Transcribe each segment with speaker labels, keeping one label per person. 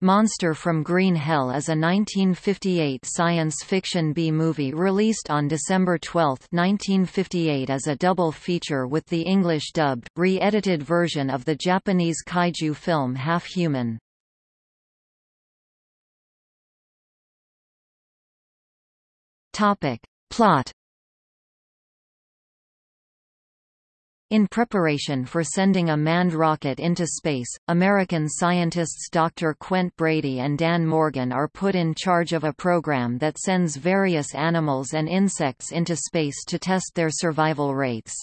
Speaker 1: Monster from Green Hell is a 1958 science fiction B-movie released on December 12, 1958 as a double feature with the English-dubbed, re-edited version of the Japanese kaiju film Half Human. Plot In preparation for sending a manned rocket into space, American scientists Dr. Quint Brady and Dan Morgan are put in charge of a program that sends various animals and insects into space to test their survival rates.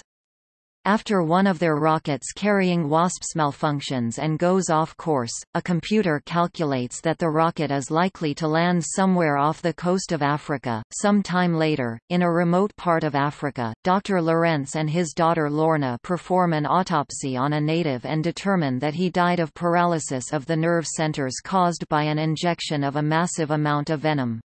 Speaker 1: After one of their rockets carrying wasps malfunctions and goes off course, a computer calculates that the rocket is likely to land somewhere off the coast of Africa. Some time later, in a remote part of Africa, Dr. Lorenz and his daughter Lorna perform an autopsy on a native and determine that he died of paralysis of the nerve centers caused by an injection of a massive amount of venom.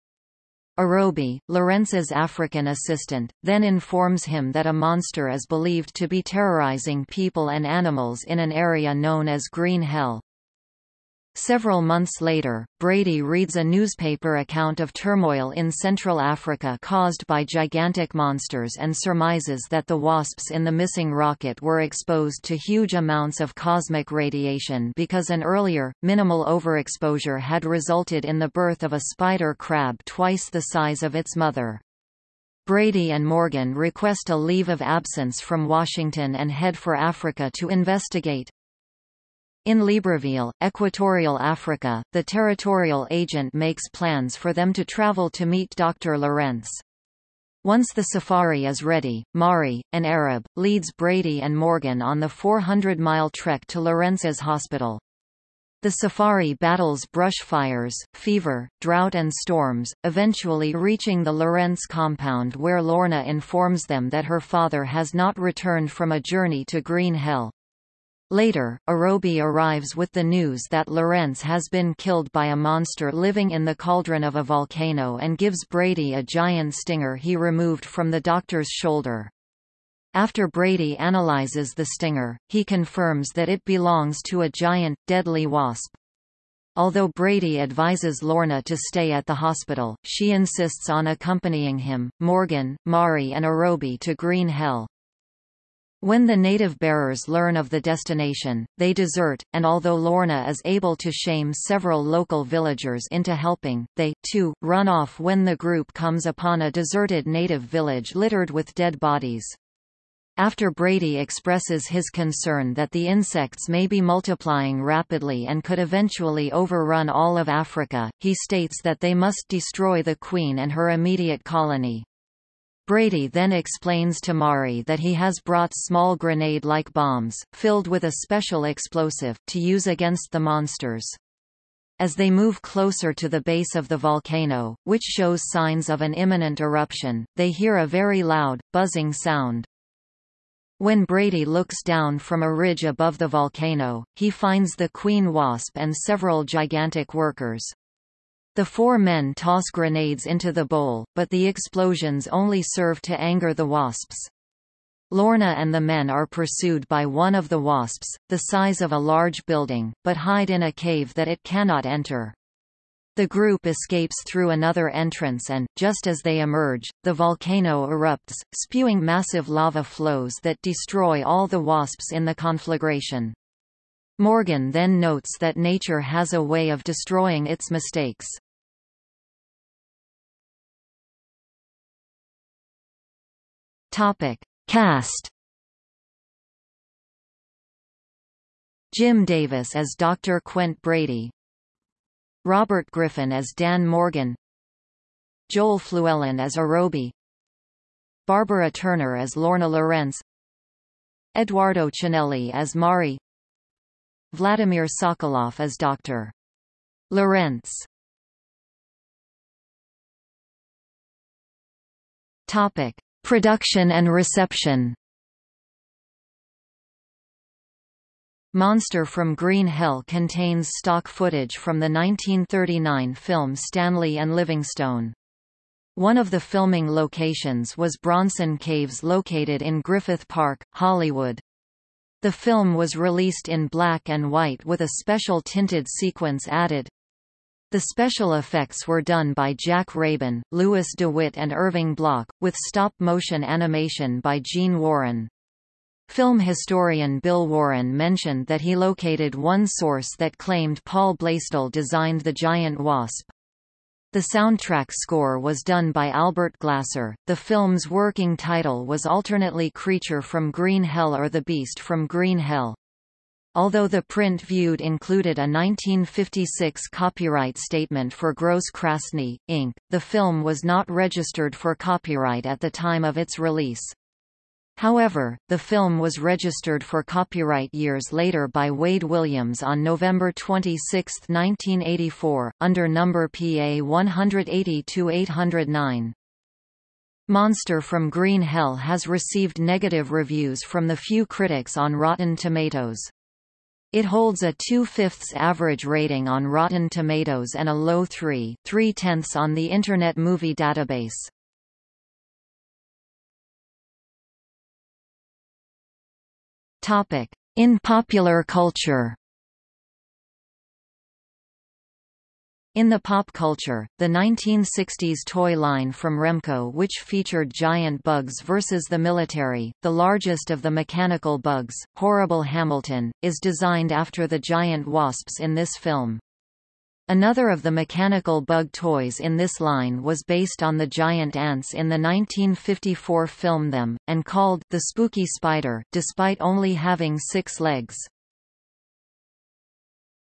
Speaker 1: Arobi, Lorenz's African assistant, then informs him that a monster is believed to be terrorizing people and animals in an area known as Green Hell. Several months later, Brady reads a newspaper account of turmoil in Central Africa caused by gigantic monsters and surmises that the wasps in the missing rocket were exposed to huge amounts of cosmic radiation because an earlier, minimal overexposure had resulted in the birth of a spider crab twice the size of its mother. Brady and Morgan request a leave of absence from Washington and head for Africa to investigate. In Libreville, Equatorial Africa, the territorial agent makes plans for them to travel to meet Dr. Lorenz. Once the safari is ready, Mari, an Arab, leads Brady and Morgan on the 400-mile trek to Lorenz's hospital. The safari battles brush fires, fever, drought and storms, eventually reaching the Lorenz compound where Lorna informs them that her father has not returned from a journey to Green Hell. Later, Arobi arrives with the news that Lorenz has been killed by a monster living in the cauldron of a volcano and gives Brady a giant stinger he removed from the doctor's shoulder. After Brady analyzes the stinger, he confirms that it belongs to a giant, deadly wasp. Although Brady advises Lorna to stay at the hospital, she insists on accompanying him, Morgan, Mari and Arobi to Green Hell. When the native bearers learn of the destination, they desert, and although Lorna is able to shame several local villagers into helping, they, too, run off when the group comes upon a deserted native village littered with dead bodies. After Brady expresses his concern that the insects may be multiplying rapidly and could eventually overrun all of Africa, he states that they must destroy the queen and her immediate colony. Brady then explains to Mari that he has brought small grenade-like bombs, filled with a special explosive, to use against the monsters. As they move closer to the base of the volcano, which shows signs of an imminent eruption, they hear a very loud, buzzing sound. When Brady looks down from a ridge above the volcano, he finds the queen wasp and several gigantic workers. The four men toss grenades into the bowl, but the explosions only serve to anger the wasps. Lorna and the men are pursued by one of the wasps, the size of a large building, but hide in a cave that it cannot enter. The group escapes through another entrance and, just as they emerge, the volcano erupts, spewing massive lava flows that destroy all the wasps in the conflagration. Morgan then notes that nature has a way of destroying its mistakes. Topic. Cast Jim Davis as Dr. Quint Brady Robert Griffin as Dan Morgan Joel Fluellen as Arobi Barbara Turner as Lorna Lorenz Eduardo Ciannelli as Mari Vladimir Sokoloff as Dr. Lorenz Topic. Production and reception Monster from Green Hell contains stock footage from the 1939 film Stanley and Livingstone. One of the filming locations was Bronson Caves located in Griffith Park, Hollywood. The film was released in black and white with a special tinted sequence added. The special effects were done by Jack Rabin, Louis DeWitt and Irving Block, with stop-motion animation by Gene Warren. Film historian Bill Warren mentioned that he located one source that claimed Paul Blaisdell designed the giant wasp. The soundtrack score was done by Albert Glasser. The film's working title was alternately Creature from Green Hell or The Beast from Green Hell. Although the print viewed included a 1956 copyright statement for Gross Krasne, Inc., the film was not registered for copyright at the time of its release. However, the film was registered for copyright years later by Wade Williams on November 26, 1984, under number PA 180-809. Monster from Green Hell has received negative reviews from the few critics on Rotten Tomatoes. It holds a 2 fifths average rating on Rotten Tomatoes and a low 3, 3 tenths on the Internet Movie Database. In popular culture. In the pop culture, the 1960s toy line from Remco which featured giant bugs versus the military, the largest of the mechanical bugs, Horrible Hamilton, is designed after the giant wasps in this film. Another of the mechanical bug toys in this line was based on the giant ants in the 1954 film Them, and called The Spooky Spider, despite only having six legs.